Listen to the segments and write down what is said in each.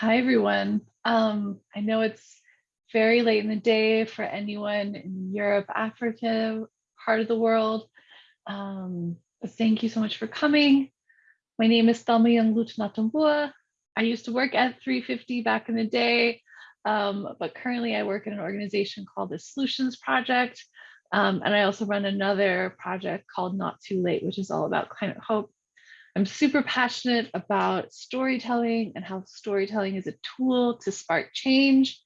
Hi, everyone. Um, I know it's very late in the day for anyone in Europe, Africa, part of the world. Um, but thank you so much for coming. My name is Thelma Young Lutunatabua. I used to work at 350 back in the day, um, but currently I work in an organization called the Solutions Project. Um, and I also run another project called Not Too Late, which is all about climate hope. I'm super passionate about storytelling and how storytelling is a tool to spark change.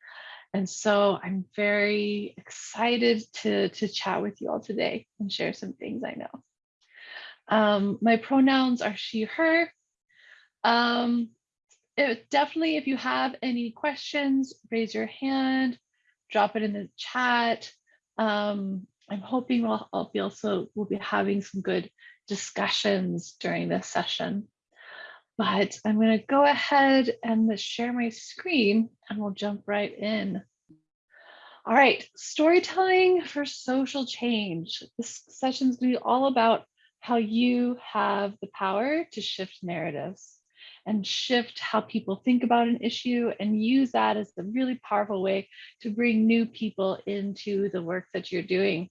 And so I'm very excited to, to chat with you all today and share some things I know. Um, my pronouns are she, her. Um, it, definitely, if you have any questions, raise your hand, drop it in the chat. Um, I'm hoping we'll, I'll be also we'll be having some good discussions during this session. But I'm going to go ahead and share my screen and we'll jump right in. All right, storytelling for social change. This session is going to be all about how you have the power to shift narratives and shift how people think about an issue and use that as a really powerful way to bring new people into the work that you're doing.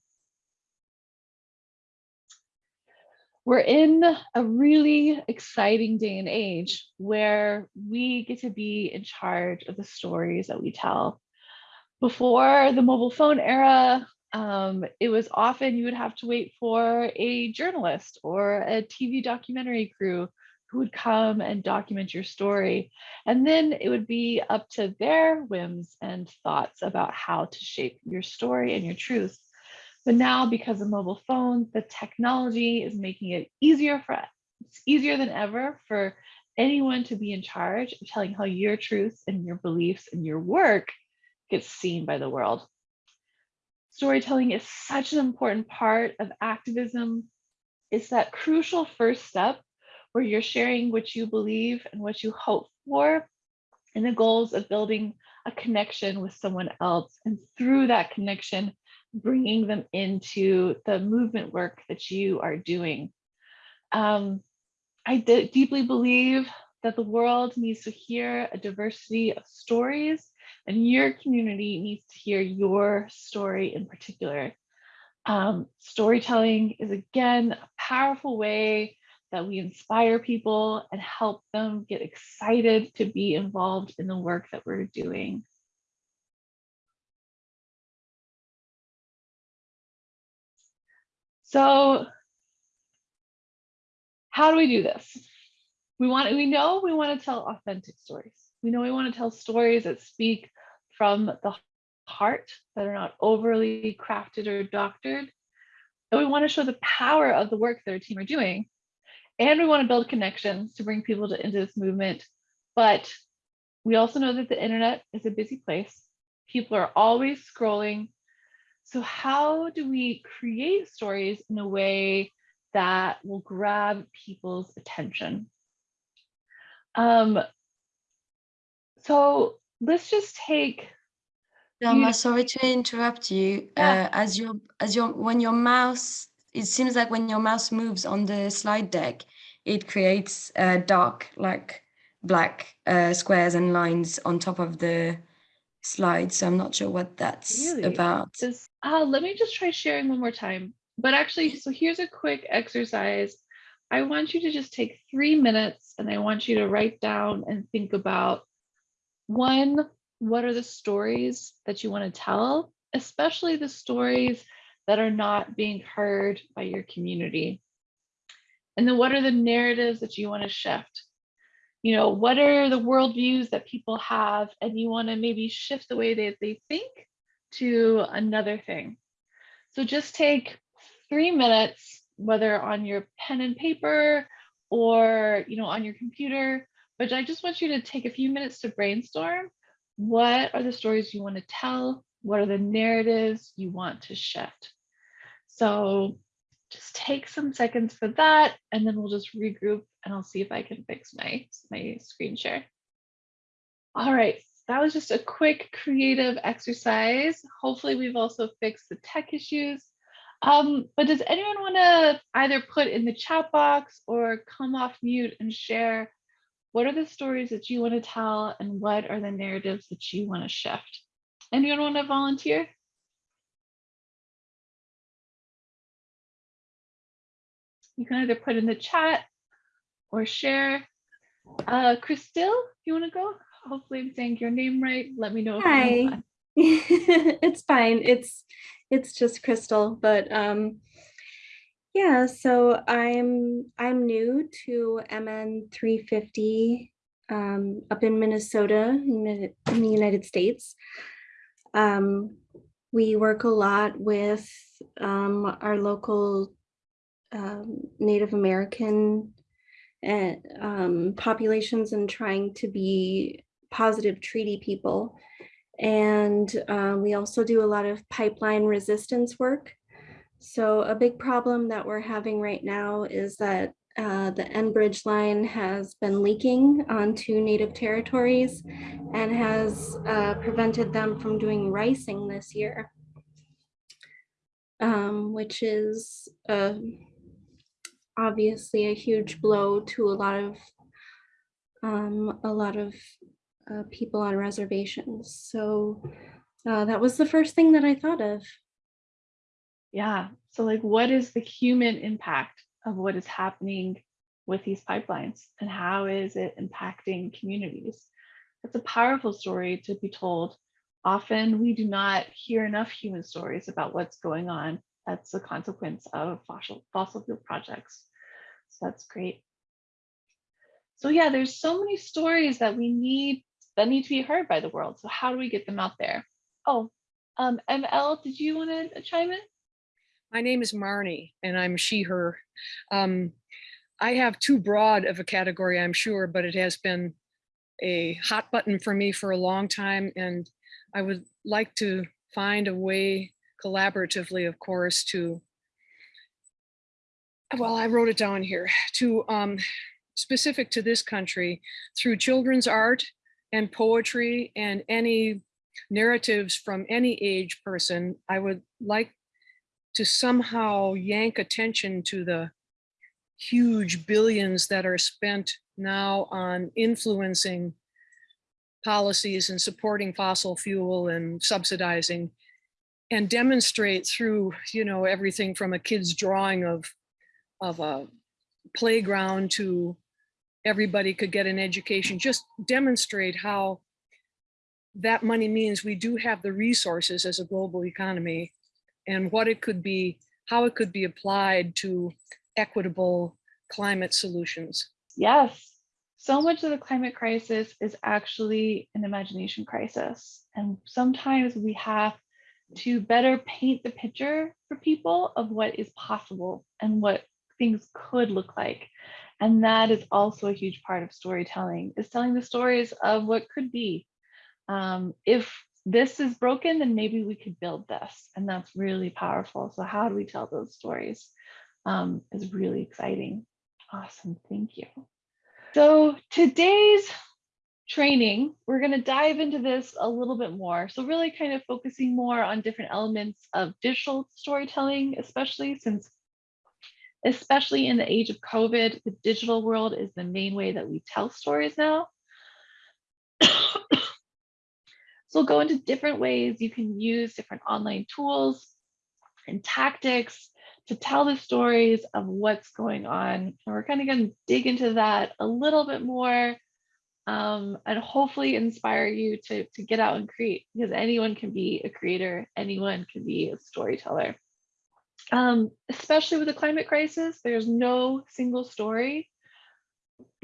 We're in a really exciting day and age where we get to be in charge of the stories that we tell. Before the mobile phone era, um, it was often you would have to wait for a journalist or a TV documentary crew who would come and document your story. And then it would be up to their whims and thoughts about how to shape your story and your truth. But now because of mobile phones, the technology is making it easier for it's easier than ever for anyone to be in charge of telling how your truths and your beliefs and your work gets seen by the world. Storytelling is such an important part of activism. It's that crucial first step where you're sharing what you believe and what you hope for and the goals of building a connection with someone else. And through that connection, bringing them into the movement work that you are doing. Um, I deeply believe that the world needs to hear a diversity of stories and your community needs to hear your story in particular. Um, storytelling is again a powerful way that we inspire people and help them get excited to be involved in the work that we're doing. So how do we do this? We want we know we want to tell authentic stories. We know we want to tell stories that speak from the heart that are not overly crafted or doctored. And we want to show the power of the work that our team are doing. And we want to build connections to bring people to, into this movement. But we also know that the internet is a busy place. People are always scrolling, so how do we create stories in a way that will grab people's attention? Um, so let's just take. Thelma, sorry to interrupt you. Yeah. Uh, as your as your when your mouse, it seems like when your mouse moves on the slide deck, it creates uh, dark, like black uh, squares and lines on top of the slide. So I'm not sure what that's really? about. This, uh, let me just try sharing one more time. But actually, so here's a quick exercise. I want you to just take three minutes and I want you to write down and think about one, what are the stories that you want to tell, especially the stories that are not being heard by your community? And then what are the narratives that you want to shift? you know, what are the worldviews that people have and you want to maybe shift the way that they think to another thing. So just take three minutes, whether on your pen and paper or, you know, on your computer, but I just want you to take a few minutes to brainstorm. What are the stories you want to tell? What are the narratives you want to shift? So just take some seconds for that and then we'll just regroup and I'll see if I can fix my, my screen share. All right, that was just a quick creative exercise. Hopefully we've also fixed the tech issues. Um, but does anyone want to either put in the chat box or come off mute and share What are the stories that you want to tell and what are the narratives that you want to shift? Anyone want to volunteer? You can either put in the chat or share. Uh, you want to go? Hopefully I'm saying your name right. Let me know. Hi. it's fine. It's it's just Crystal, but um yeah, so I'm I'm new to MN 350 um up in Minnesota in the, in the United States. Um we work a lot with um our local um, Native American and um, populations and trying to be positive treaty people. And um, we also do a lot of pipeline resistance work. So a big problem that we're having right now is that uh, the Enbridge line has been leaking onto native territories and has uh, prevented them from doing ricing this year. Um, which is uh, obviously a huge blow to a lot of um, a lot of uh, people on reservations. So uh, that was the first thing that I thought of. Yeah. So like what is the human impact of what is happening with these pipelines and how is it impacting communities? It's a powerful story to be told. Often we do not hear enough human stories about what's going on. That's a consequence of fossil, fossil fuel projects. So that's great. So yeah, there's so many stories that we need that need to be heard by the world. So how do we get them out there? Oh, um, ML, did you want to chime in? My name is Marnie and I'm she, her. Um, I have too broad of a category, I'm sure, but it has been a hot button for me for a long time. And I would like to find a way collaboratively, of course, to, well, I wrote it down here, to um, specific to this country through children's art and poetry and any narratives from any age person, I would like to somehow yank attention to the huge billions that are spent now on influencing policies and supporting fossil fuel and subsidizing and demonstrate through, you know, everything from a kid's drawing of, of a playground to everybody could get an education, just demonstrate how that money means we do have the resources as a global economy and what it could be, how it could be applied to equitable climate solutions. Yes. So much of the climate crisis is actually an imagination crisis. And sometimes we have to better paint the picture for people of what is possible and what things could look like. And that is also a huge part of storytelling, is telling the stories of what could be. Um, if this is broken, then maybe we could build this. And that's really powerful. So how do we tell those stories um, is really exciting. Awesome, thank you. So today's training, we're going to dive into this a little bit more. So really kind of focusing more on different elements of digital storytelling, especially since, especially in the age of COVID, the digital world is the main way that we tell stories now. so we'll go into different ways you can use different online tools and tactics to tell the stories of what's going on. And we're kind of going to dig into that a little bit more um, and hopefully inspire you to, to get out and create because anyone can be a creator, anyone can be a storyteller. Um, especially with the climate crisis, there's no single story.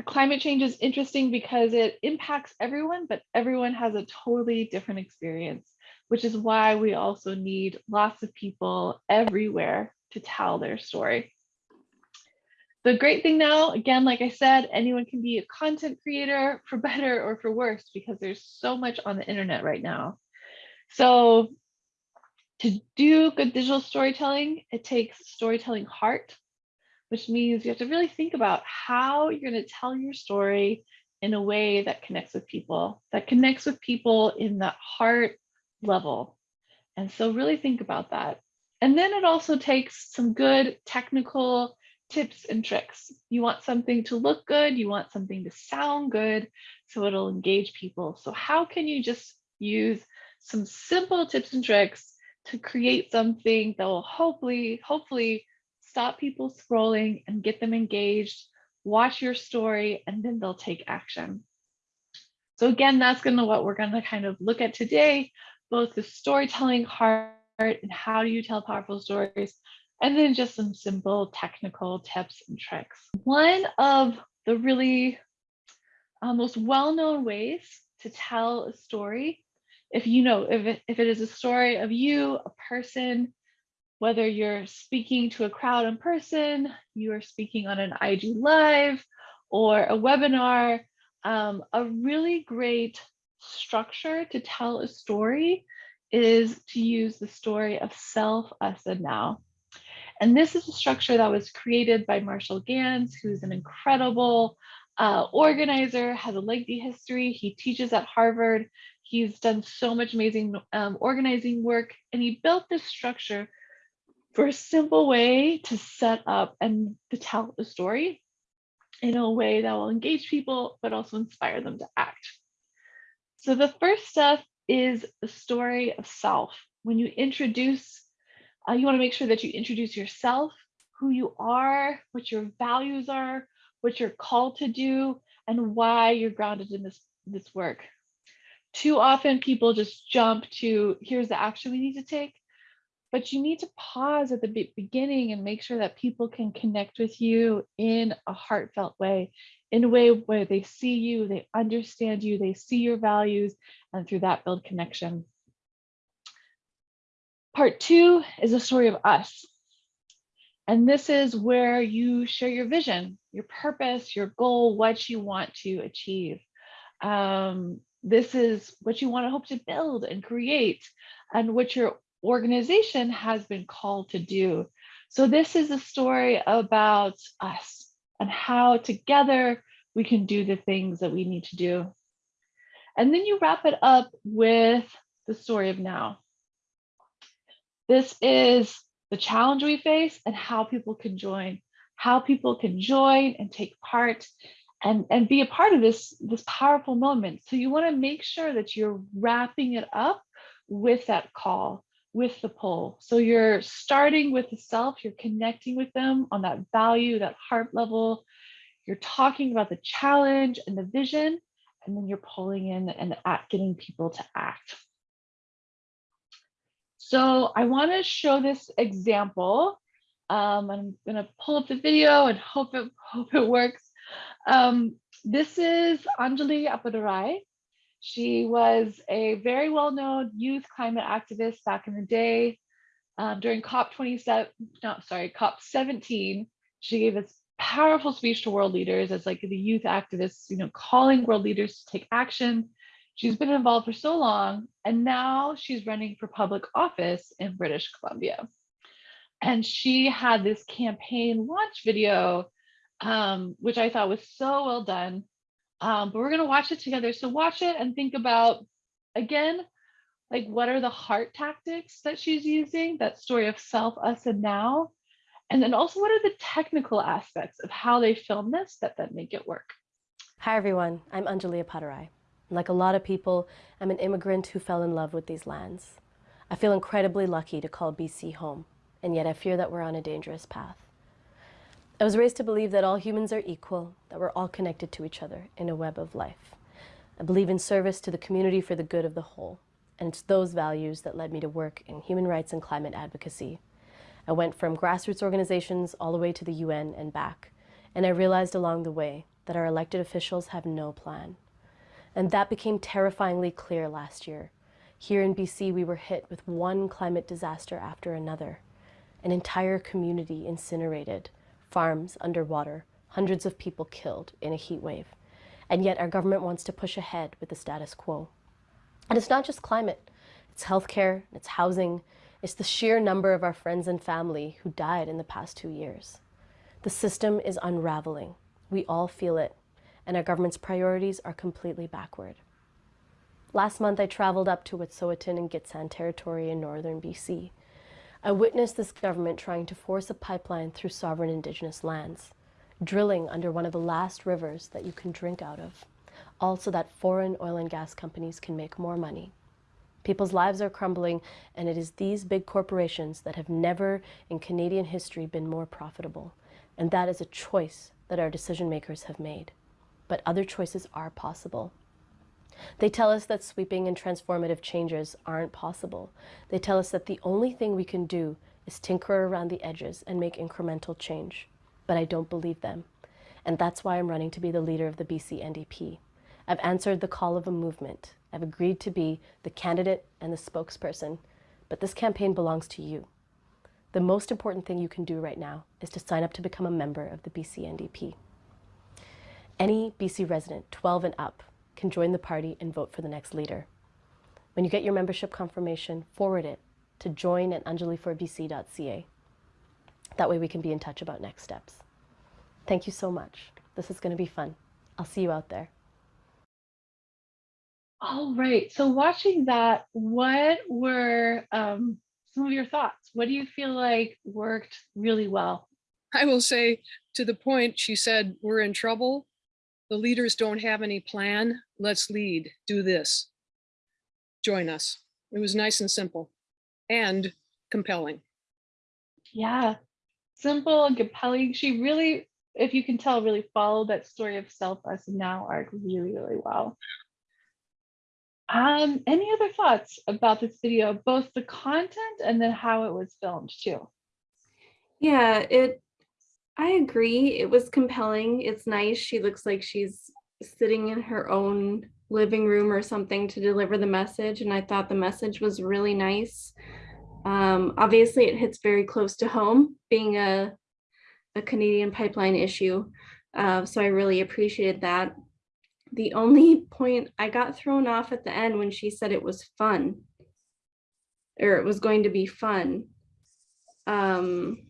Climate change is interesting because it impacts everyone, but everyone has a totally different experience, which is why we also need lots of people everywhere to tell their story. The great thing now, again, like I said, anyone can be a content creator for better or for worse because there's so much on the internet right now. So to do good digital storytelling, it takes storytelling heart, which means you have to really think about how you're going to tell your story in a way that connects with people, that connects with people in that heart level. And so really think about that. And then it also takes some good technical tips and tricks. You want something to look good, you want something to sound good, so it'll engage people. So how can you just use some simple tips and tricks to create something that will hopefully, hopefully stop people scrolling and get them engaged, watch your story, and then they'll take action. So again, that's gonna what we're gonna kind of look at today, both the storytelling part and how do you tell powerful stories, and then just some simple technical tips and tricks. One of the really uh, most well-known ways to tell a story, if you know, if it, if it is a story of you, a person, whether you're speaking to a crowd in person, you are speaking on an IG live or a webinar, um, a really great structure to tell a story is to use the story of self, us, and now. And this is a structure that was created by Marshall Ganz, who's an incredible uh, organizer, has a lengthy history. He teaches at Harvard. He's done so much amazing um, organizing work, and he built this structure for a simple way to set up and to tell a story in a way that will engage people, but also inspire them to act. So the first step is the story of self. When you introduce uh, you want to make sure that you introduce yourself, who you are, what your values are, what you're called to do, and why you're grounded in this, this work. Too often people just jump to, here's the action we need to take, but you need to pause at the beginning and make sure that people can connect with you in a heartfelt way, in a way where they see you, they understand you, they see your values, and through that build connection. Part two is a story of us. And this is where you share your vision, your purpose, your goal, what you want to achieve. Um, this is what you want to hope to build and create and what your organization has been called to do. So this is a story about us and how together we can do the things that we need to do. And then you wrap it up with the story of now. This is the challenge we face and how people can join, how people can join and take part and, and be a part of this, this powerful moment. So you wanna make sure that you're wrapping it up with that call, with the pull. So you're starting with the self, you're connecting with them on that value, that heart level. You're talking about the challenge and the vision, and then you're pulling in and getting people to act. So I want to show this example. Um, I'm going to pull up the video and hope it, hope it works. Um, this is Anjali Appadurai. She was a very well-known youth climate activist back in the day. Um, during COP27, no, sorry, COP17, she gave this powerful speech to world leaders as like the youth activists, you know, calling world leaders to take action She's been involved for so long, and now she's running for public office in British Columbia. And she had this campaign launch video, um, which I thought was so well done. Um, but we're going to watch it together. So watch it and think about, again, like what are the heart tactics that she's using, that story of self, us, and now. And then also what are the technical aspects of how they film this that then make it work. Hi everyone, I'm Anjali Appadurai. Like a lot of people, I'm an immigrant who fell in love with these lands. I feel incredibly lucky to call BC home, and yet I fear that we're on a dangerous path. I was raised to believe that all humans are equal, that we're all connected to each other in a web of life. I believe in service to the community for the good of the whole, and it's those values that led me to work in human rights and climate advocacy. I went from grassroots organizations all the way to the UN and back, and I realized along the way that our elected officials have no plan. And that became terrifyingly clear last year. Here in BC, we were hit with one climate disaster after another. An entire community incinerated, farms underwater, hundreds of people killed in a heat wave. And yet our government wants to push ahead with the status quo. And it's not just climate, it's healthcare, it's housing, it's the sheer number of our friends and family who died in the past two years. The system is unraveling. We all feel it, and our government's priorities are completely backward. Last month, I traveled up to Wet'suwet'en and Gitxsan territory in northern BC. I witnessed this government trying to force a pipeline through sovereign indigenous lands, drilling under one of the last rivers that you can drink out of, all so that foreign oil and gas companies can make more money. People's lives are crumbling, and it is these big corporations that have never in Canadian history been more profitable. And that is a choice that our decision makers have made. But other choices are possible. They tell us that sweeping and transformative changes aren't possible. They tell us that the only thing we can do is tinker around the edges and make incremental change. But I don't believe them. And that's why I'm running to be the leader of the BC NDP. I've answered the call of a movement. I've agreed to be the candidate and the spokesperson. But this campaign belongs to you. The most important thing you can do right now is to sign up to become a member of the BC NDP. Any BC resident, 12 and up, can join the party and vote for the next leader. When you get your membership confirmation, forward it to join at anjaliforbc.ca. That way we can be in touch about next steps. Thank you so much. This is going to be fun. I'll see you out there. All right. So watching that, what were um, some of your thoughts? What do you feel like worked really well? I will say to the point she said, we're in trouble. The leaders don't have any plan. Let's lead, do this. Join us. It was nice and simple and compelling. Yeah, simple and compelling. She really, if you can tell, really followed that story of self, us, and now arc really, really well. Um, any other thoughts about this video, both the content and then how it was filmed too? Yeah, it I agree. It was compelling. It's nice. She looks like she's sitting in her own living room or something to deliver the message. And I thought the message was really nice. Um, obviously, it hits very close to home, being a, a Canadian pipeline issue. Uh, so I really appreciated that. The only point I got thrown off at the end when she said it was fun, or it was going to be fun. Um,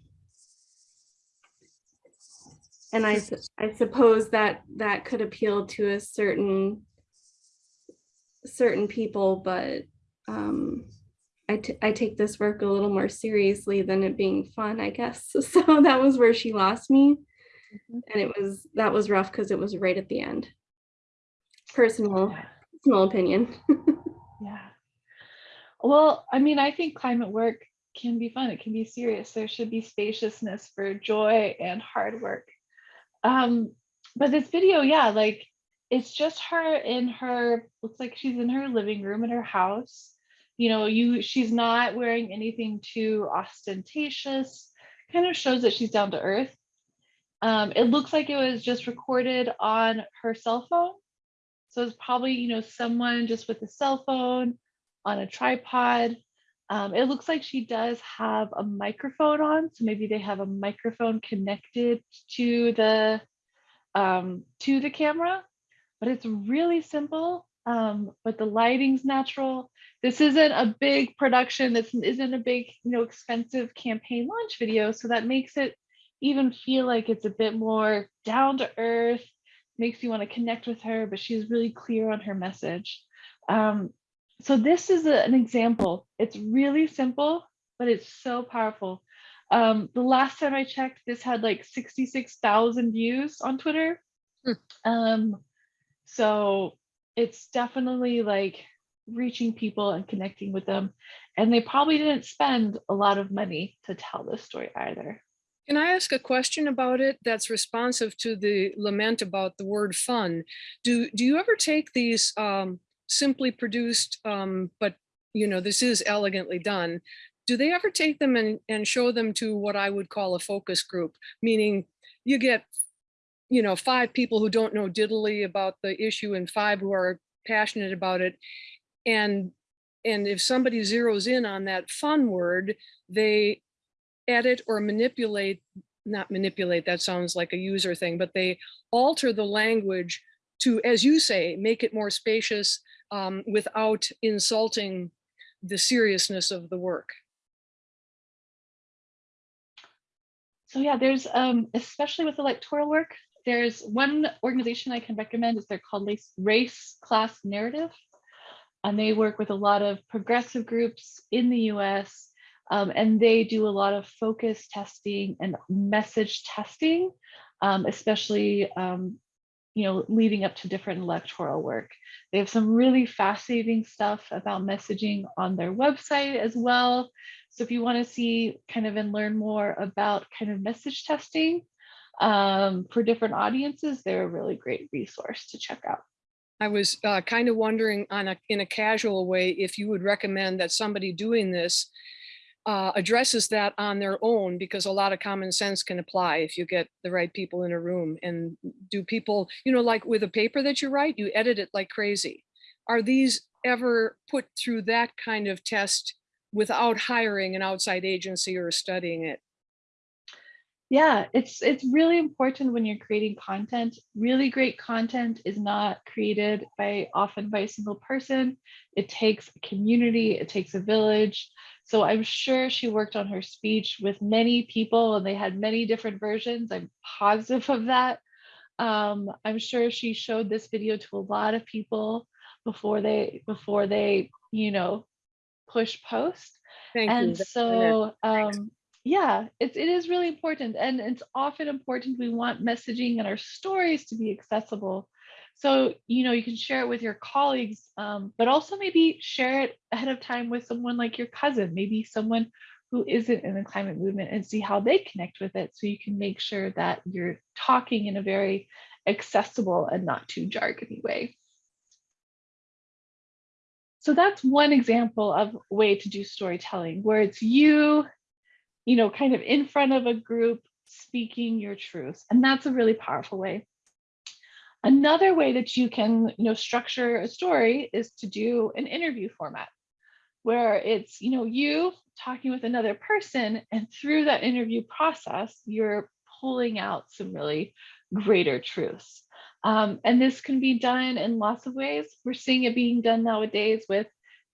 and I, I suppose that that could appeal to a certain certain people, but um, I, I take this work a little more seriously than it being fun, I guess. So that was where she lost me. Mm -hmm. And it was, that was rough because it was right at the end. Personal, personal opinion. yeah. Well, I mean, I think climate work can be fun. It can be serious. There should be spaciousness for joy and hard work. Um, but this video, yeah, like it's just her in her, looks like she's in her living room in her house. You know, you she's not wearing anything too ostentatious, kind of shows that she's down to earth. Um, it looks like it was just recorded on her cell phone. So it's probably, you know, someone just with a cell phone on a tripod. Um, it looks like she does have a microphone on, so maybe they have a microphone connected to the um, to the camera, but it's really simple. Um, but the lighting's natural. This isn't a big production. This isn't a big, you know, expensive campaign launch video, so that makes it even feel like it's a bit more down to earth. Makes you want to connect with her, but she's really clear on her message. Um, so this is a, an example. It's really simple, but it's so powerful. Um, the last time I checked, this had like 66,000 views on Twitter. Hmm. Um, so it's definitely like reaching people and connecting with them. And they probably didn't spend a lot of money to tell this story either. Can I ask a question about it that's responsive to the lament about the word fun? Do, do you ever take these um, simply produced, um, but you know, this is elegantly done. Do they ever take them and, and show them to what I would call a focus group, meaning you get, you know, five people who don't know diddly about the issue and five who are passionate about it. And, and if somebody zeroes in on that fun word, they edit or manipulate, not manipulate, that sounds like a user thing, but they alter the language to, as you say, make it more spacious, um, without insulting the seriousness of the work. So yeah, there's um, especially with electoral work, there's one organization I can recommend is they're called Race Class Narrative. And they work with a lot of progressive groups in the US Um, and they do a lot of focus testing and message testing, um, especially um, you know, leading up to different electoral work. They have some really fascinating stuff about messaging on their website as well. So if you want to see kind of and learn more about kind of message testing um, for different audiences, they're a really great resource to check out. I was uh, kind of wondering on a, in a casual way, if you would recommend that somebody doing this uh, addresses that on their own because a lot of common sense can apply if you get the right people in a room and do people, you know, like with a paper that you write, you edit it like crazy. Are these ever put through that kind of test without hiring an outside agency or studying it? Yeah, it's it's really important when you're creating content. Really great content is not created by often by a single person. It takes a community, it takes a village. So I'm sure she worked on her speech with many people and they had many different versions. I'm positive of that. Um, I'm sure she showed this video to a lot of people before they before they, you know, push post. Thank and you. so um, yeah, it's it is really important. And it's often important we want messaging and our stories to be accessible so, you know, you can share it with your colleagues, um, but also maybe share it ahead of time with someone like your cousin, maybe someone who isn't in the climate movement and see how they connect with it. So you can make sure that you're talking in a very accessible and not too jargony way. So that's one example of way to do storytelling where it's you, you know, kind of in front of a group speaking your truth. And that's a really powerful way. Another way that you can you know, structure a story is to do an interview format where it's you know you talking with another person and through that interview process you're pulling out some really greater truths. Um, and this can be done in lots of ways. We're seeing it being done nowadays with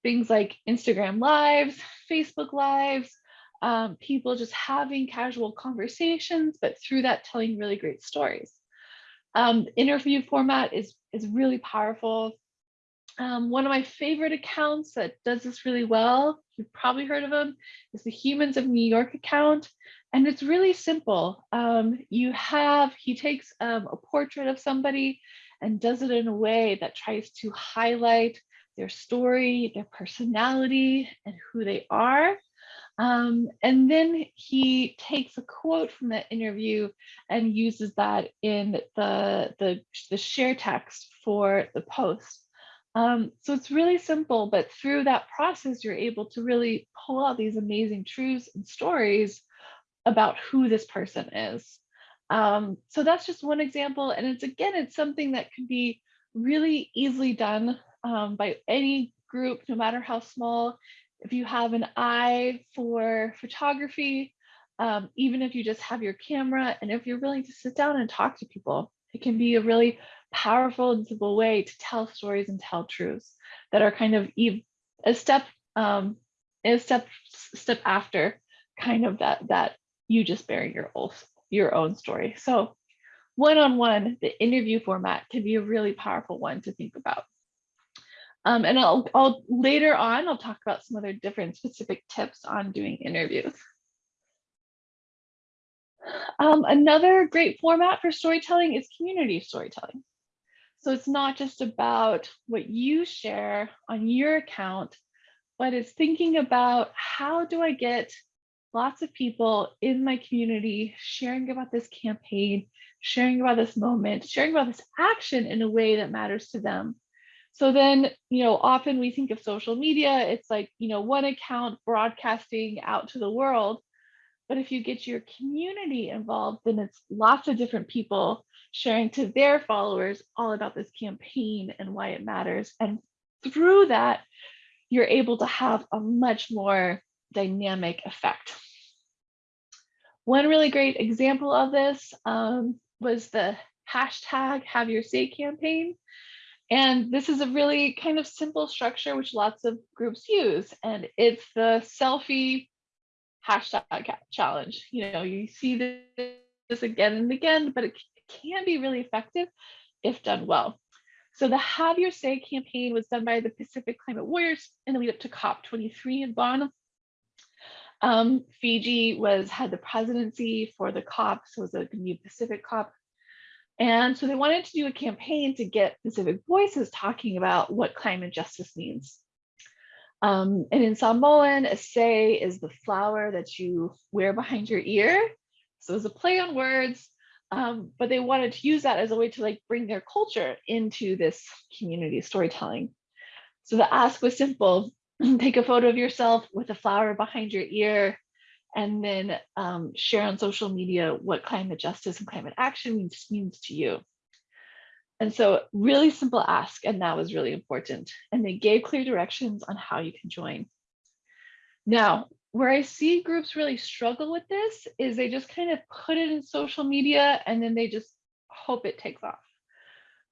things like instagram lives facebook lives um, people just having casual conversations but through that telling really great stories um, interview format is, is really powerful. Um, one of my favorite accounts that does this really well, you've probably heard of them, is the Humans of New York account. And it's really simple. Um, you have, he takes um, a portrait of somebody and does it in a way that tries to highlight their story, their personality, and who they are. Um, and then he takes a quote from that interview and uses that in the, the, the share text for the post. Um, so it's really simple, but through that process, you're able to really pull out these amazing truths and stories about who this person is. Um, so that's just one example. And it's again, it's something that can be really easily done um, by any group, no matter how small if you have an eye for photography, um, even if you just have your camera and if you're willing to sit down and talk to people, it can be a really powerful and simple way to tell stories and tell truths that are kind of a step um, a step step after kind of that that you just bearing your own your own story. So one-on-one, -on -one, the interview format can be a really powerful one to think about. Um, and I'll, I'll later on, I'll talk about some other different specific tips on doing interviews. Um, another great format for storytelling is community storytelling. So it's not just about what you share on your account, but it's thinking about how do I get lots of people in my community sharing about this campaign, sharing about this moment, sharing about this action in a way that matters to them so then, you know, often we think of social media, it's like, you know, one account broadcasting out to the world. But if you get your community involved, then it's lots of different people sharing to their followers all about this campaign and why it matters. And through that, you're able to have a much more dynamic effect. One really great example of this um, was the hashtag have your say campaign. And this is a really kind of simple structure which lots of groups use. And it's the selfie hashtag challenge. You know, you see this again and again, but it can be really effective if done well. So the Have Your Say campaign was done by the Pacific Climate Warriors in the lead up to COP23 in Bonn. Um, Fiji was had the presidency for the COP, so it was going new Pacific COP. And so they wanted to do a campaign to get Pacific voices talking about what climate justice means. Um, and in Samoan, a sei is the flower that you wear behind your ear. So it's a play on words, um, but they wanted to use that as a way to like bring their culture into this community storytelling. So the ask was simple, take a photo of yourself with a flower behind your ear, and then um, share on social media what climate justice and climate action means, means to you. And so really simple ask, and that was really important. And they gave clear directions on how you can join. Now, where I see groups really struggle with this is they just kind of put it in social media and then they just hope it takes off.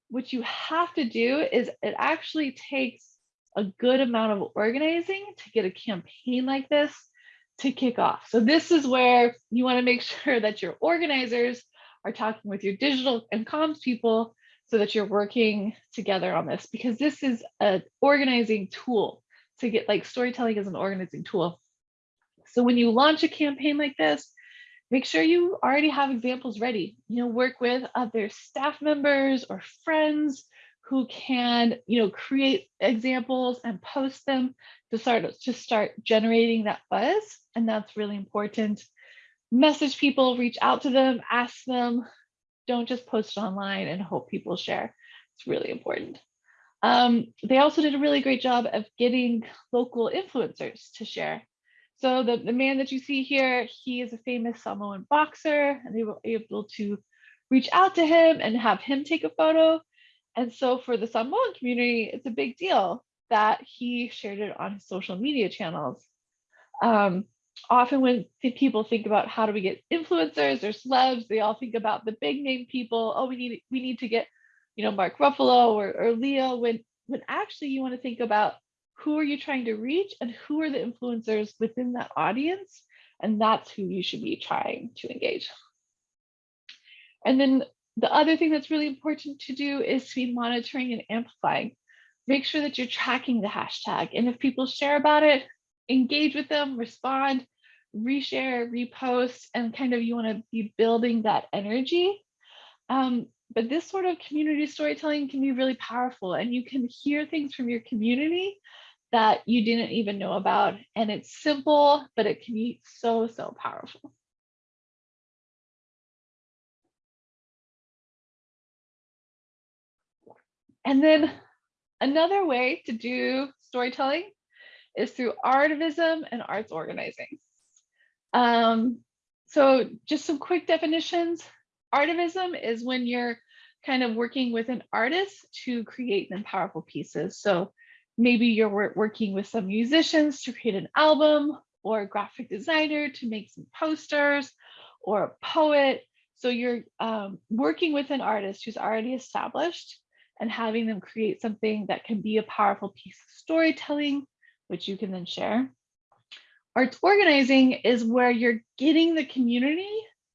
What you have to do is it actually takes a good amount of organizing to get a campaign like this to kick off. So this is where you want to make sure that your organizers are talking with your digital and comms people so that you're working together on this because this is an organizing tool to get like storytelling is an organizing tool. So when you launch a campaign like this, make sure you already have examples ready. You know, work with other staff members or friends who can, you know, create examples and post them to start to start generating that buzz. And that's really important. Message people, reach out to them, ask them, don't just post online and hope people share. It's really important. Um, they also did a really great job of getting local influencers to share. So the, the man that you see here, he is a famous Samoan boxer and they were able to reach out to him and have him take a photo. And so for the Samoan community, it's a big deal that he shared it on his social media channels. Um, often when people think about how do we get influencers or celebs, they all think about the big name people. Oh, we need we need to get, you know, Mark Ruffalo or, or Leo. When when actually you want to think about who are you trying to reach and who are the influencers within that audience, and that's who you should be trying to engage. And then the other thing that's really important to do is to be monitoring and amplifying. Make sure that you're tracking the hashtag. And if people share about it, engage with them, respond, reshare, repost, and kind of you want to be building that energy. Um, but this sort of community storytelling can be really powerful and you can hear things from your community that you didn't even know about. And it's simple, but it can be so, so powerful. And then another way to do storytelling is through artivism and arts organizing. Um, so just some quick definitions. Artivism is when you're kind of working with an artist to create them powerful pieces. So maybe you're working with some musicians to create an album or a graphic designer to make some posters or a poet. So you're um, working with an artist who's already established and having them create something that can be a powerful piece of storytelling which you can then share. Arts organizing is where you're getting the community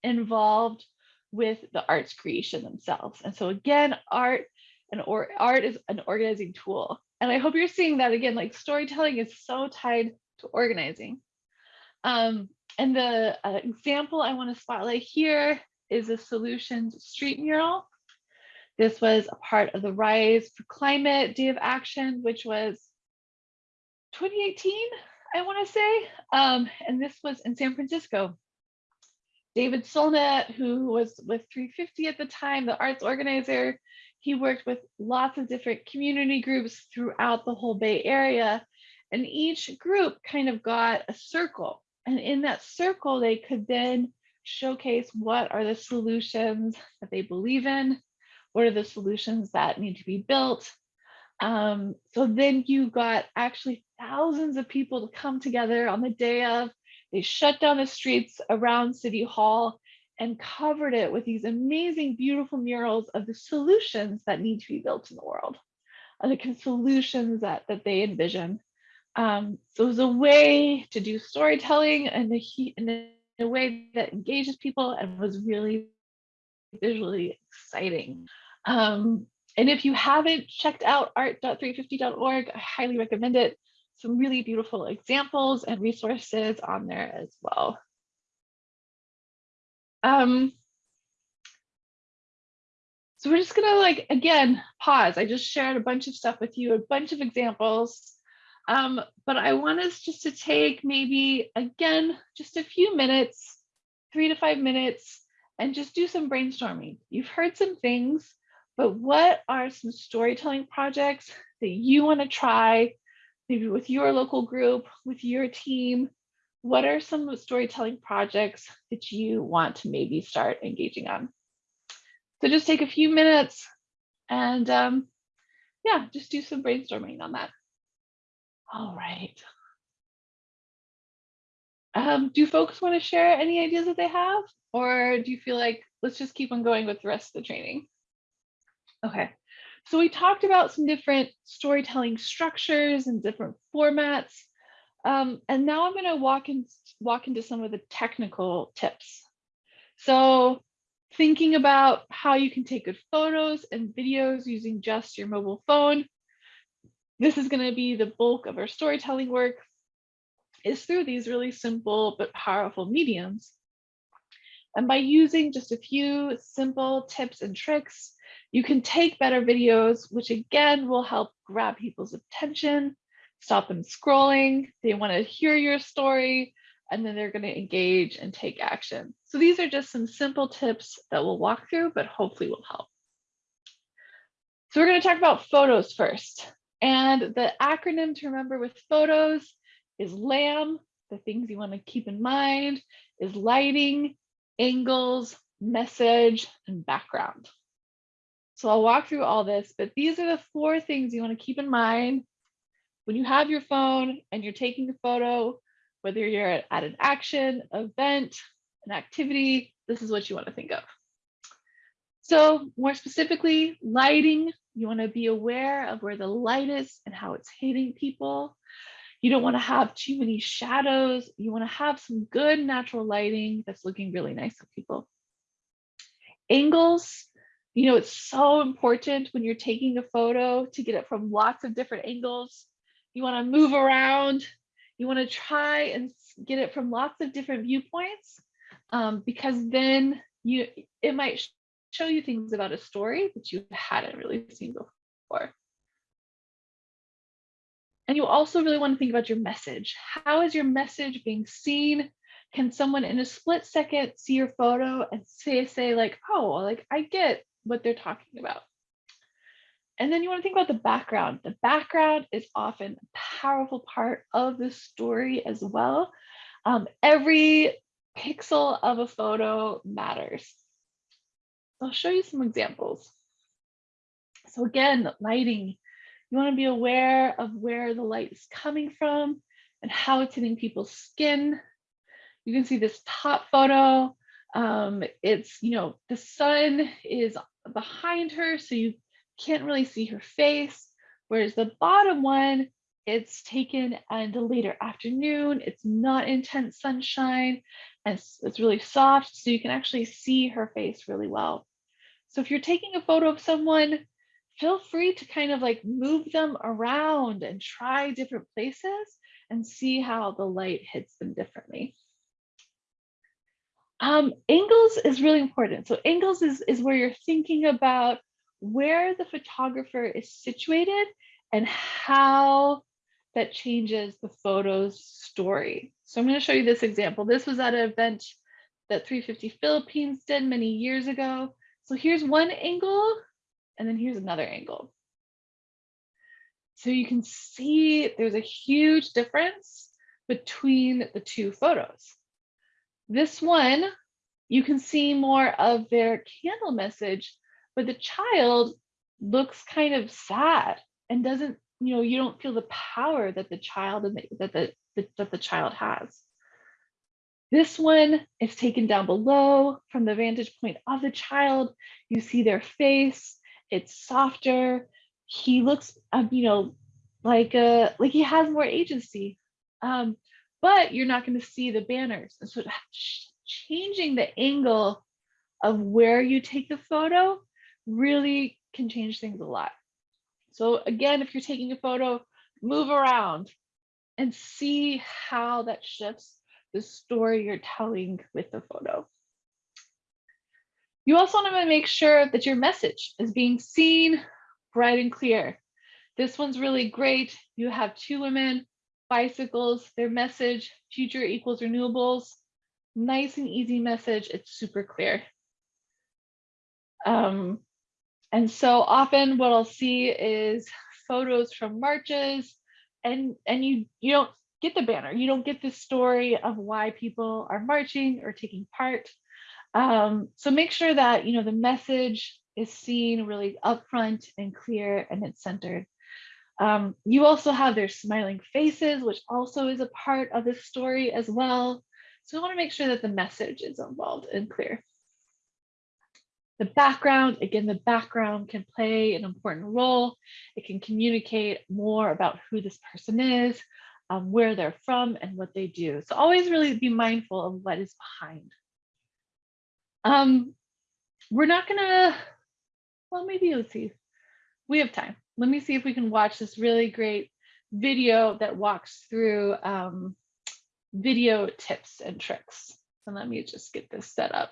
involved with the arts creation themselves. And so again, art and or art is an organizing tool. And I hope you're seeing that again, like storytelling is so tied to organizing. Um, and the uh, example I want to spotlight here is a solutions street mural. This was a part of the Rise for Climate Day of Action, which was 2018, I want to say, um, and this was in San Francisco. David Solnit, who was with 350 at the time, the arts organizer, he worked with lots of different community groups throughout the whole Bay Area. And each group kind of got a circle. And in that circle, they could then showcase what are the solutions that they believe in, what are the solutions that need to be built, um, so then you got actually thousands of people to come together on the day of. They shut down the streets around City Hall and covered it with these amazing, beautiful murals of the solutions that need to be built in the world, and the solutions that, that they envision. Um, so it was a way to do storytelling and the in a way that engages people and was really visually exciting. Um, and if you haven't checked out art.350.org, I highly recommend it. some really beautiful examples and resources on there as well. Um, so we're just gonna like, again, pause. I just shared a bunch of stuff with you, a bunch of examples. Um, but I want us just to take maybe, again, just a few minutes, three to five minutes, and just do some brainstorming. You've heard some things, but what are some storytelling projects that you wanna try, maybe with your local group, with your team? What are some storytelling projects that you want to maybe start engaging on? So just take a few minutes and um, yeah, just do some brainstorming on that. All right. Um, do folks want to share any ideas that they have? Or do you feel like let's just keep on going with the rest of the training? Okay, so we talked about some different storytelling structures and different formats. Um, and now I'm going to walk in, walk into some of the technical tips. So thinking about how you can take good photos and videos using just your mobile phone. This is going to be the bulk of our storytelling work is through these really simple but powerful mediums. And by using just a few simple tips and tricks, you can take better videos, which again will help grab people's attention, stop them scrolling. They want to hear your story, and then they're going to engage and take action. So these are just some simple tips that we'll walk through, but hopefully will help. So we're going to talk about photos first. And the acronym to remember with photos is LAMB. The things you want to keep in mind is lighting, angles, message, and background. So I'll walk through all this, but these are the four things you want to keep in mind when you have your phone and you're taking a photo whether you're at, an action, event, an activity, this is what you want to think of. So more specifically, lighting, you want to be aware of where the light is and how it's hitting people. You don't want to have too many shadows. You want to have some good natural lighting that's looking really nice on people. Angles, you know, it's so important when you're taking a photo to get it from lots of different angles. You want to move around, you want to try and get it from lots of different viewpoints um, because then you it might show you things about a story that you hadn't really seen before. And you also really want to think about your message. How is your message being seen? Can someone in a split second see your photo and say, say like, oh, like I get what they're talking about. And then you want to think about the background. The background is often a powerful part of the story as well. Um, every pixel of a photo matters. I'll show you some examples. So again, lighting. You want to be aware of where the light is coming from and how it's hitting people's skin. You can see this top photo. Um, it's, you know, the sun is behind her, so you can't really see her face. Whereas the bottom one, it's taken in the later afternoon. It's not intense sunshine and it's, it's really soft. So you can actually see her face really well. So if you're taking a photo of someone, feel free to kind of like move them around and try different places and see how the light hits them differently. Um, angles is really important. So angles is, is where you're thinking about where the photographer is situated and how that changes the photo's story. So I'm going to show you this example. This was at an event that 350 Philippines did many years ago. So here's one angle, and then here's another angle. So you can see there's a huge difference between the two photos. This one, you can see more of their candle message but the child looks kind of sad and doesn't you know you don't feel the power that the child and that the, the that the child has. This one is taken down below from the vantage point of the child. You see their face. It's softer. He looks um, you know like a like he has more agency. Um but you're not going to see the banners and so changing the angle of where you take the photo really can change things a lot. So again, if you're taking a photo, move around, and see how that shifts the story you're telling with the photo. You also want to make sure that your message is being seen, bright and clear. This one's really great. You have two women, bicycles, their message, future equals renewables. Nice and easy message. It's super clear. Um, and so often what I'll see is photos from marches and, and you, you don't get the banner. You don't get the story of why people are marching or taking part. Um, so make sure that, you know, the message is seen really upfront and clear and it's centered. Um, you also have their smiling faces, which also is a part of the story as well. So we want to make sure that the message is involved and clear. The background, again, the background can play an important role. It can communicate more about who this person is, um, where they're from, and what they do. So always really be mindful of what is behind. Um, we're not gonna, well, maybe let's see. We have time. Let me see if we can watch this really great video that walks through um, video tips and tricks. So let me just get this set up.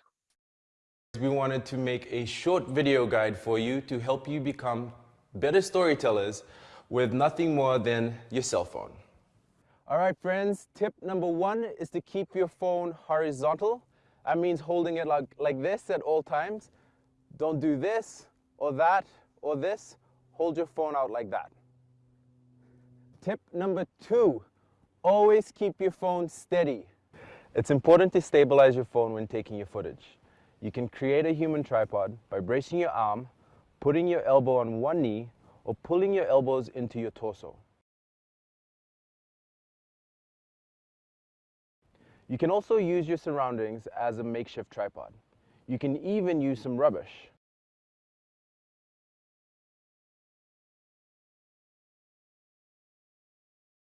We wanted to make a short video guide for you to help you become better storytellers with nothing more than your cell phone. All right, friends, tip number one is to keep your phone horizontal. That means holding it like, like this at all times. Don't do this or that or this. Hold your phone out like that. Tip number two, always keep your phone steady. It's important to stabilize your phone when taking your footage. You can create a human tripod by bracing your arm, putting your elbow on one knee, or pulling your elbows into your torso. You can also use your surroundings as a makeshift tripod. You can even use some rubbish.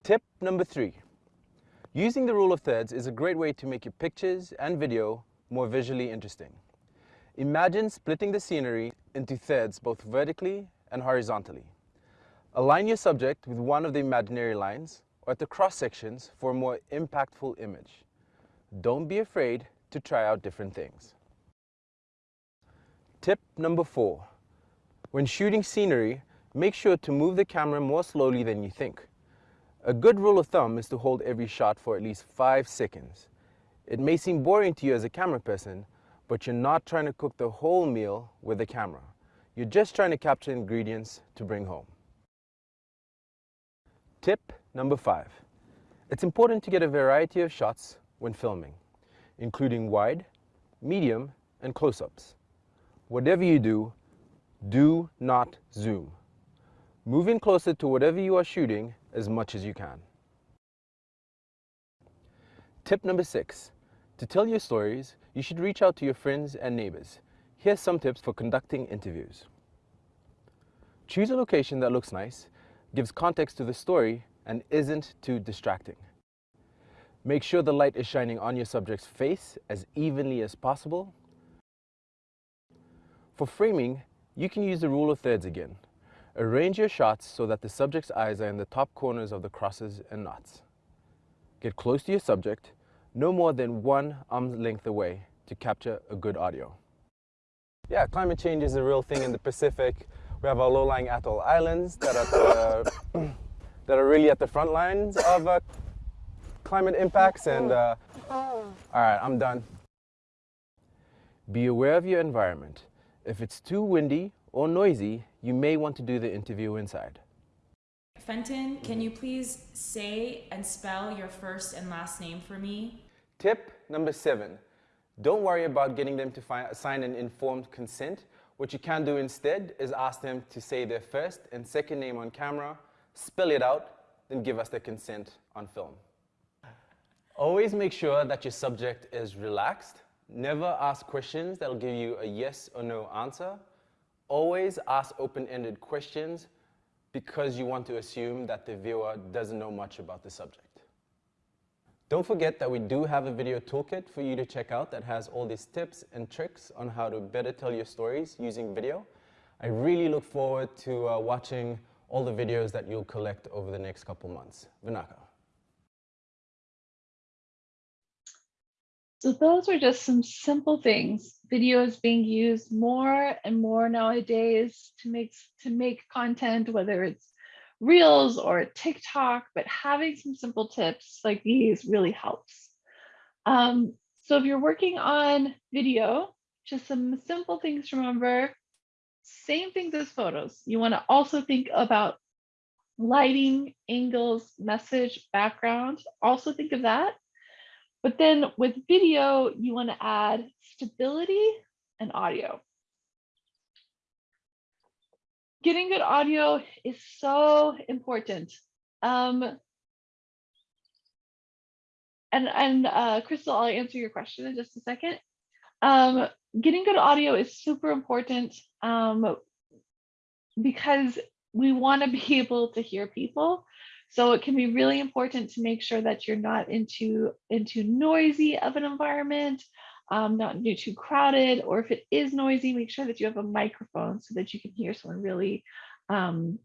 Tip number three. Using the rule of thirds is a great way to make your pictures and video more visually interesting. Imagine splitting the scenery into thirds both vertically and horizontally. Align your subject with one of the imaginary lines or at the cross sections for a more impactful image. Don't be afraid to try out different things. Tip number four. When shooting scenery, make sure to move the camera more slowly than you think. A good rule of thumb is to hold every shot for at least five seconds. It may seem boring to you as a camera person, but you're not trying to cook the whole meal with the camera. You're just trying to capture ingredients to bring home. Tip number five. It's important to get a variety of shots when filming, including wide, medium, and close-ups. Whatever you do, do not zoom. Move in closer to whatever you are shooting as much as you can. Tip number six, to tell your stories, you should reach out to your friends and neighbors. Here's some tips for conducting interviews. Choose a location that looks nice, gives context to the story, and isn't too distracting. Make sure the light is shining on your subject's face as evenly as possible. For framing, you can use the rule of thirds again. Arrange your shots so that the subject's eyes are in the top corners of the crosses and knots. Get close to your subject no more than one arm's length away to capture a good audio. Yeah, climate change is a real thing in the Pacific. We have our low-lying atoll islands that are, uh, that are really at the front lines of uh, climate impacts and uh, all right, I'm done. Be aware of your environment. If it's too windy or noisy, you may want to do the interview inside. Fenton, can you please say and spell your first and last name for me? Tip number seven, don't worry about getting them to sign an informed consent. What you can do instead is ask them to say their first and second name on camera, spell it out, then give us their consent on film. Always make sure that your subject is relaxed. Never ask questions that'll give you a yes or no answer. Always ask open-ended questions because you want to assume that the viewer doesn't know much about the subject. Don't forget that we do have a video toolkit for you to check out that has all these tips and tricks on how to better tell your stories using video. I really look forward to uh, watching all the videos that you'll collect over the next couple months. Vinaka. So those are just some simple things. Video is being used more and more nowadays to make to make content, whether it's Reels or TikTok, but having some simple tips like these really helps. Um, so if you're working on video, just some simple things to remember. Same things as photos. You want to also think about lighting, angles, message, background. Also think of that. But then with video, you want to add stability and audio. Getting good audio is so important. Um, and and uh, Crystal, I'll answer your question in just a second. Um, getting good audio is super important um, because we want to be able to hear people. So it can be really important to make sure that you're not into into noisy of an environment, um, not too crowded, or if it is noisy, make sure that you have a microphone so that you can hear someone really, um,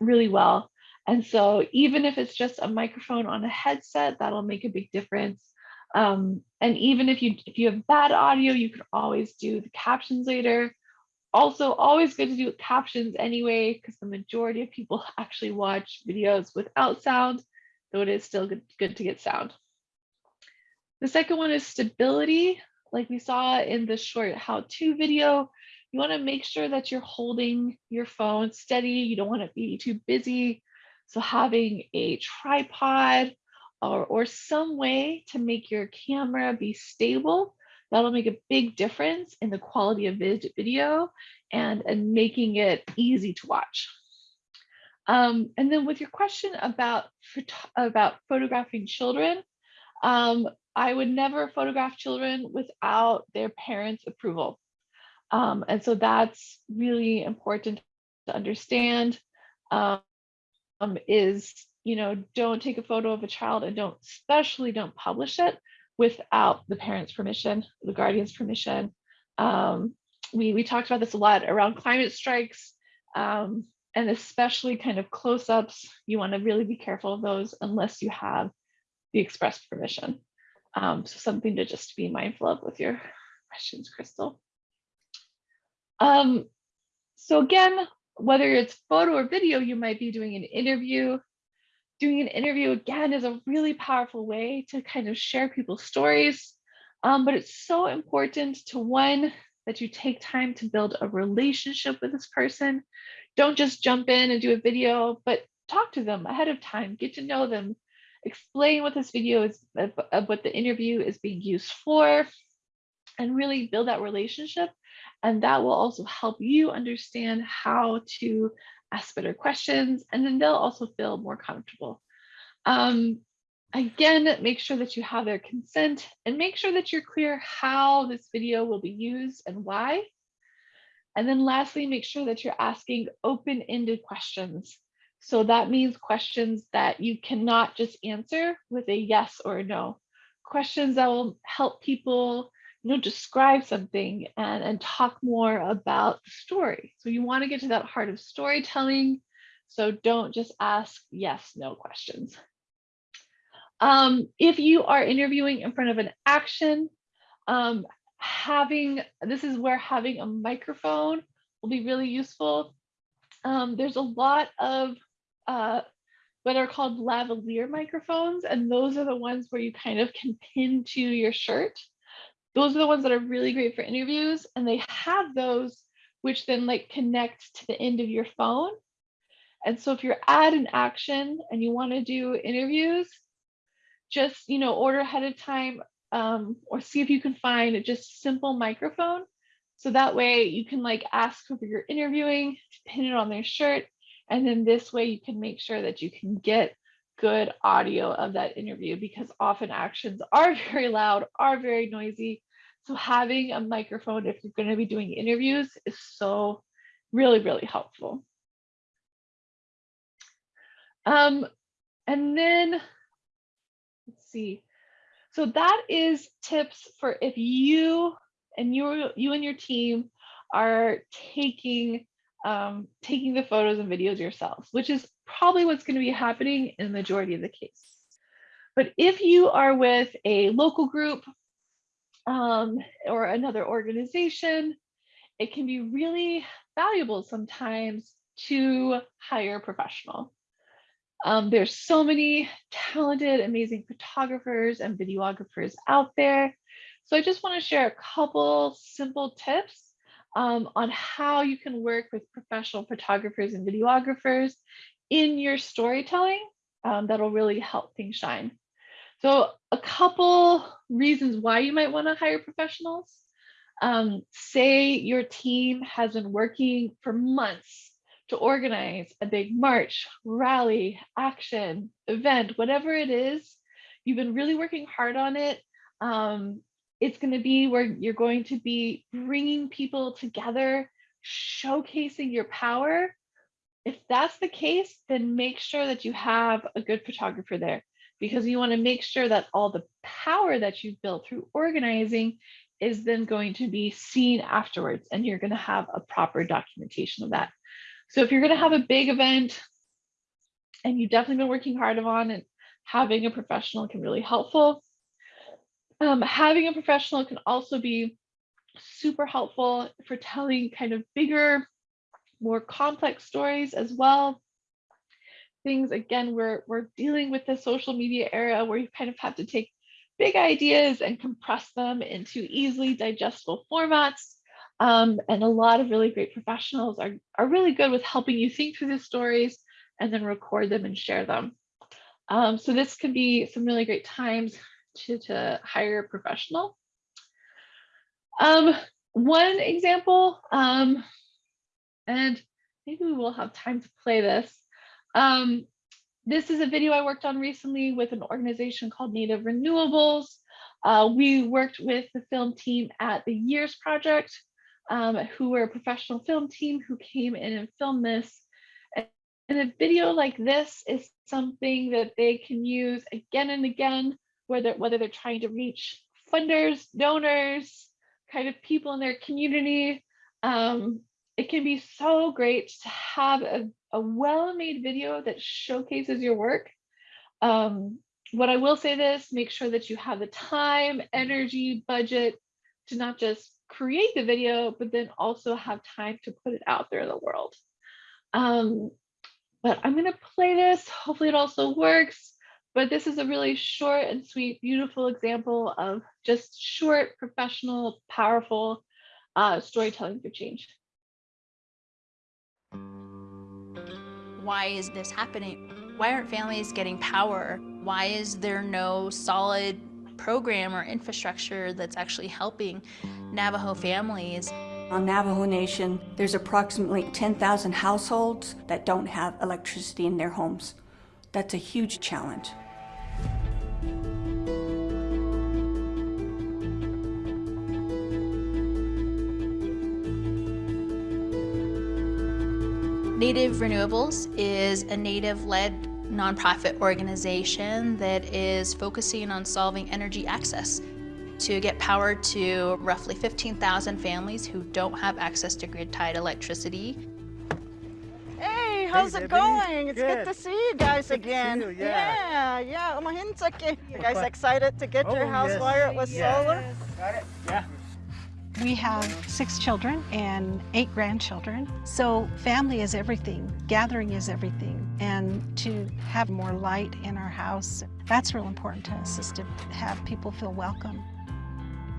really well. And so even if it's just a microphone on a headset, that'll make a big difference. Um, and even if you if you have bad audio, you can always do the captions later. Also, always good to do captions anyway, because the majority of people actually watch videos without sound, though it is still good, good to get sound. The second one is stability. Like we saw in the short how-to video, you want to make sure that you're holding your phone steady. You don't want to be too busy. So having a tripod or, or some way to make your camera be stable, that'll make a big difference in the quality of video and, and making it easy to watch. Um, and then with your question about, about photographing children, um, I would never photograph children without their parents' approval. Um, and so that's really important to understand um, is you know, don't take a photo of a child and don't, especially don't publish it without the parent's permission, the guardian's permission. Um, we, we talked about this a lot around climate strikes um, and especially kind of close-ups. You want to really be careful of those unless you have the express permission. Um, so something to just be mindful of with your questions, Crystal. Um, so again, whether it's photo or video, you might be doing an interview doing an interview again is a really powerful way to kind of share people's stories. Um, but it's so important to one, that you take time to build a relationship with this person. Don't just jump in and do a video, but talk to them ahead of time, get to know them, explain what this video is, what the interview is being used for, and really build that relationship. And that will also help you understand how to ask better questions, and then they'll also feel more comfortable. Um, again, make sure that you have their consent and make sure that you're clear how this video will be used and why. And then lastly, make sure that you're asking open-ended questions. So that means questions that you cannot just answer with a yes or a no. Questions that will help people you know, describe something and, and talk more about the story. So you want to get to that heart of storytelling. So don't just ask yes, no questions. Um, if you are interviewing in front of an action, um, having, this is where having a microphone will be really useful. Um, there's a lot of uh, what are called lavalier microphones, and those are the ones where you kind of can pin to your shirt those are the ones that are really great for interviews and they have those which then like connect to the end of your phone. And so if you're at an action and you want to do interviews, just, you know, order ahead of time um, or see if you can find a just simple microphone. So that way you can like ask whoever you're interviewing to pin it on their shirt. And then this way you can make sure that you can get good audio of that interview because often actions are very loud, are very noisy. So having a microphone if you're going to be doing interviews is so really, really helpful. Um, and then let's see. So that is tips for if you and you you and your team are taking um, taking the photos and videos yourselves, which is probably what's going to be happening in the majority of the case. But if you are with a local group um, or another organization, it can be really valuable sometimes to hire a professional. Um, there's so many talented, amazing photographers and videographers out there. So I just want to share a couple simple tips um, on how you can work with professional photographers and videographers in your storytelling um, that'll really help things shine. So a couple reasons why you might want to hire professionals. Um, say your team has been working for months to organize a big march, rally, action, event, whatever it is, you've been really working hard on it. Um, it's going to be where you're going to be bringing people together, showcasing your power. If that's the case, then make sure that you have a good photographer there because you want to make sure that all the power that you've built through organizing is then going to be seen afterwards and you're going to have a proper documentation of that. So if you're going to have a big event and you've definitely been working hard on it, having a professional can really helpful. Um, having a professional can also be super helpful for telling kind of bigger, more complex stories as well. Things again, we're we're dealing with the social media era where you kind of have to take big ideas and compress them into easily digestible formats. Um, and a lot of really great professionals are, are really good with helping you think through the stories and then record them and share them. Um, so this can be some really great times to, to hire a professional. Um, one example, um, and maybe we will have time to play this. Um, this is a video I worked on recently with an organization called Native Renewables. Uh, we worked with the film team at the Years Project, um, who were a professional film team who came in and filmed this. And a video like this is something that they can use again and again, whether, whether they're trying to reach funders, donors, kind of people in their community. Um, it can be so great to have a, a well-made video that showcases your work. Um, what I will say this, make sure that you have the time, energy, budget to not just create the video, but then also have time to put it out there in the world. Um, but I'm gonna play this, hopefully it also works. But this is a really short and sweet, beautiful example of just short, professional, powerful uh, storytelling for change. Why is this happening? Why aren't families getting power? Why is there no solid program or infrastructure that's actually helping Navajo families? On Navajo Nation, there's approximately 10,000 households that don't have electricity in their homes. That's a huge challenge. Native Renewables is a Native-led nonprofit organization that is focusing on solving energy access to get power to roughly 15,000 families who don't have access to grid-tied electricity. Hey, how's hey, it going? It's good. good. to see you guys Good to see again. you, yeah. yeah, yeah. Umahinsake. You guys excited to get your Oh, house yes. wired with Yes. solar? Got it? Yeah. We have six children and eight grandchildren. So family is everything. Gathering is everything. And to have more light in our house, that's real important to us is to have people feel welcome.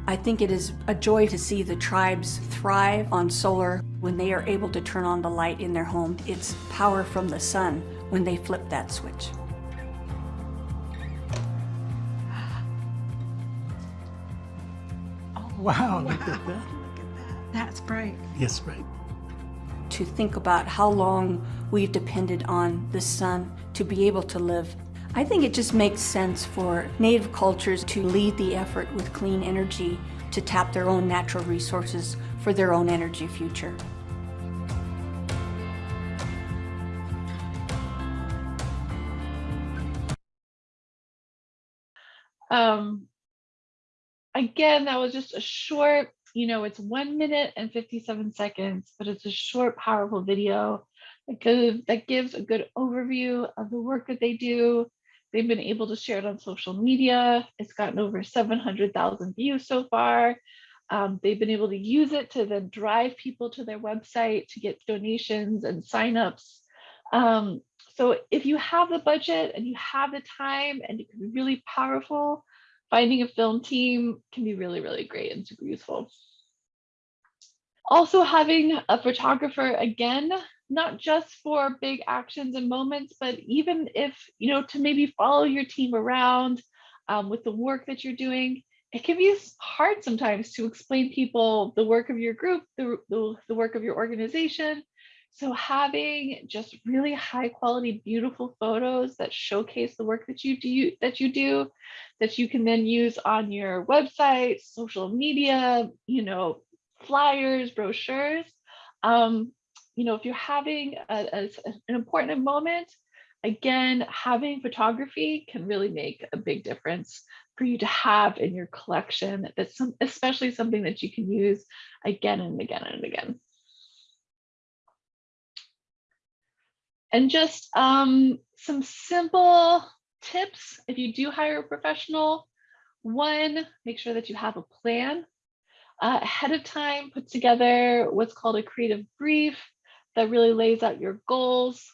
I think it is a joy to see the tribes thrive on solar when they are able to turn on the light in their home. It's power from the sun when they flip that switch. Wow, look at that. That's bright. Yes, right. To think about how long we've depended on the sun to be able to live. I think it just makes sense for Native cultures to lead the effort with clean energy to tap their own natural resources for their own energy future. Um, again, that was just a short, you know, it's one minute and 57 seconds, but it's a short, powerful video that gives, that gives a good overview of the work that they do. They've been able to share it on social media. It's gotten over 700,000 views so far. Um, they've been able to use it to then drive people to their website to get donations and signups. Um, so if you have the budget and you have the time and it can be really powerful, finding a film team can be really, really great and super useful. Also having a photographer, again, not just for big actions and moments, but even if, you know, to maybe follow your team around um, with the work that you're doing, it can be hard sometimes to explain people the work of your group, the, the, the work of your organization. So having just really high quality, beautiful photos that showcase the work that you do, that you do, that you can then use on your website, social media, you know, flyers, brochures. Um, you know, if you're having a, a, an important moment, again, having photography can really make a big difference for you to have in your collection. That's some, especially something that you can use again and again and again. And just um, some simple tips if you do hire a professional. One, make sure that you have a plan uh, ahead of time, put together what's called a creative brief that really lays out your goals.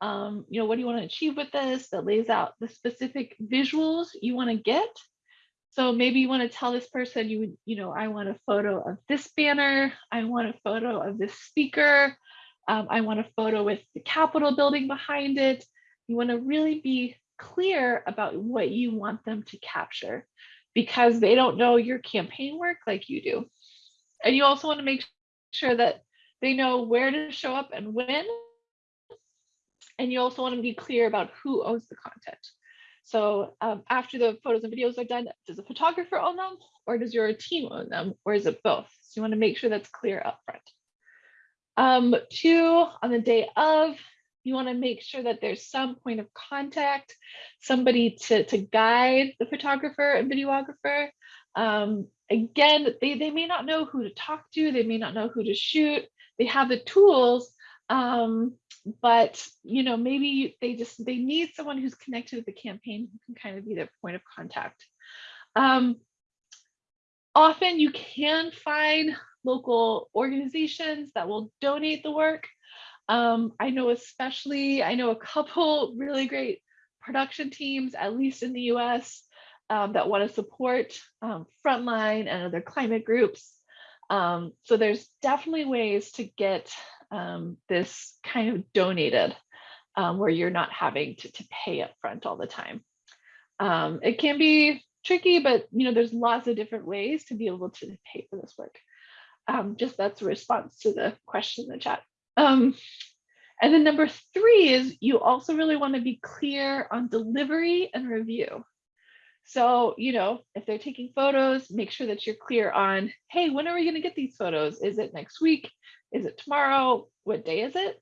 Um, you know, what do you want to achieve with this? That lays out the specific visuals you want to get. So maybe you want to tell this person, you, you know, I want a photo of this banner. I want a photo of this speaker. Um, I want a photo with the Capitol building behind it. You want to really be clear about what you want them to capture because they don't know your campaign work like you do. And you also want to make sure that they know where to show up and when. And you also want to be clear about who owns the content. So um, after the photos and videos are done, does a photographer own them or does your team own them or is it both? So you want to make sure that's clear up front. Um, two, on the day of, you want to make sure that there's some point of contact, somebody to, to guide the photographer and videographer. Um, again, they, they may not know who to talk to, they may not know who to shoot, they have the tools, um, but you know, maybe they just they need someone who's connected with the campaign who can kind of be their point of contact. Um, often you can find local organizations that will donate the work. Um, I know especially, I know a couple really great production teams, at least in the US, um, that want to support um, Frontline and other climate groups. Um, so there's definitely ways to get um, this kind of donated um, where you're not having to, to pay up front all the time. It can be tricky, but you know, there's lots of different ways to be able to pay for this work. Um, just that's a response to the question in the chat. Um, and then number three is you also really want to be clear on delivery and review. So, you know, if they're taking photos, make sure that you're clear on, hey, when are we going to get these photos? Is it next week? Is it tomorrow? What day is it?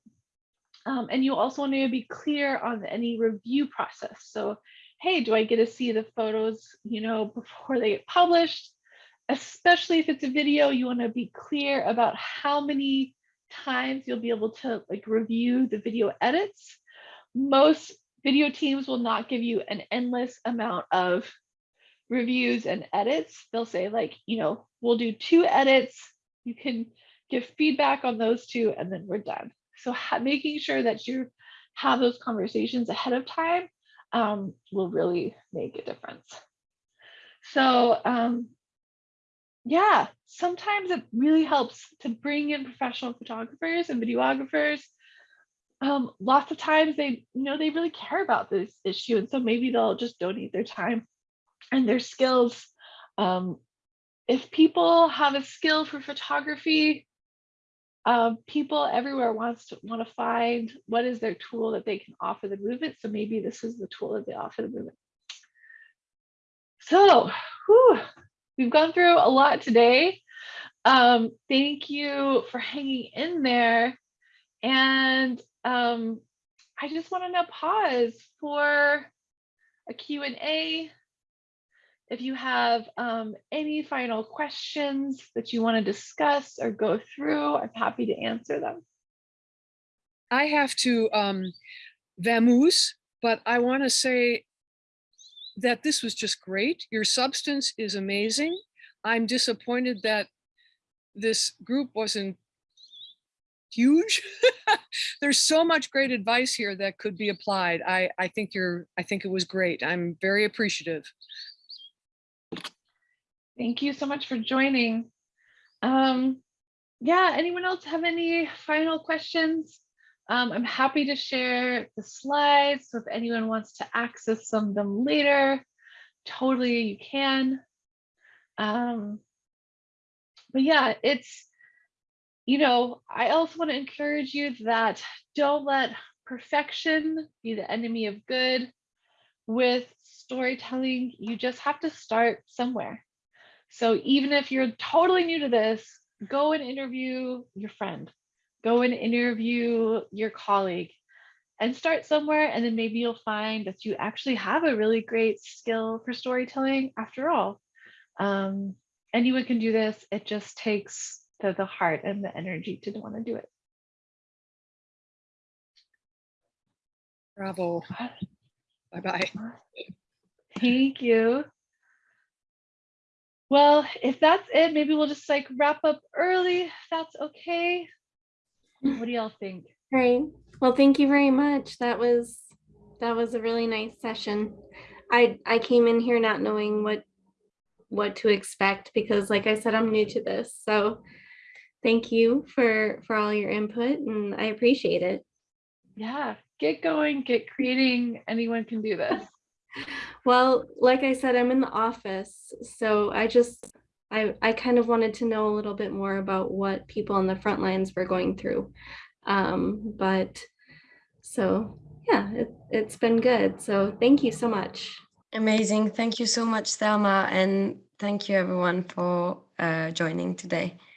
Um, and you also want to be clear on any review process. So, hey, do I get to see the photos, you know, before they get published? Especially if it's a video, you want to be clear about how many times you'll be able to like review the video edits. Most video teams will not give you an endless amount of reviews and edits. They'll say like, you know, we'll do two edits. You can give feedback on those two and then we're done. So making sure that you have those conversations ahead of time um, will really make a difference. So um, yeah, sometimes it really helps to bring in professional photographers and videographers. Um, lots of times they, you know, they really care about this issue. And so maybe they'll just donate their time and their skills. Um, if people have a skill for photography, uh, people everywhere wants to want to find what is their tool that they can offer the movement. So maybe this is the tool that they offer the movement. So whew, we've gone through a lot today. Um, thank you for hanging in there. And um, I just want to pause for a Q&A if you have um, any final questions that you want to discuss or go through, I'm happy to answer them. I have to um, vamoose, but I want to say that this was just great. Your substance is amazing. I'm disappointed that this group wasn't huge. There's so much great advice here that could be applied. I, I think you're, I think it was great. I'm very appreciative. Thank you so much for joining. Um, yeah, anyone else have any final questions? Um, I'm happy to share the slides. So if anyone wants to access some of them later, totally you can. Um, but yeah, it's, you know, I also want to encourage you that don't let perfection be the enemy of good. With storytelling, you just have to start somewhere. So even if you're totally new to this, go and interview your friend, go and interview your colleague and start somewhere. And then maybe you'll find that you actually have a really great skill for storytelling after all. Um, anyone can do this. It just takes the, the heart and the energy to want to do it. Bravo. Bye-bye. Thank you. Well, if that's it, maybe we'll just like wrap up early. If that's okay. What do y'all think? Great. Well, thank you very much. That was that was a really nice session. I I came in here not knowing what what to expect because like I said, I'm new to this. So thank you for for all your input and I appreciate it. Yeah, get going, get creating. Anyone can do this. Well, like I said, I'm in the office, so I just I I kind of wanted to know a little bit more about what people on the front lines were going through. Um, but so yeah, it, it's been good. So thank you so much. Amazing. Thank you so much, Thelma. And thank you everyone for uh, joining today.